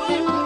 Happy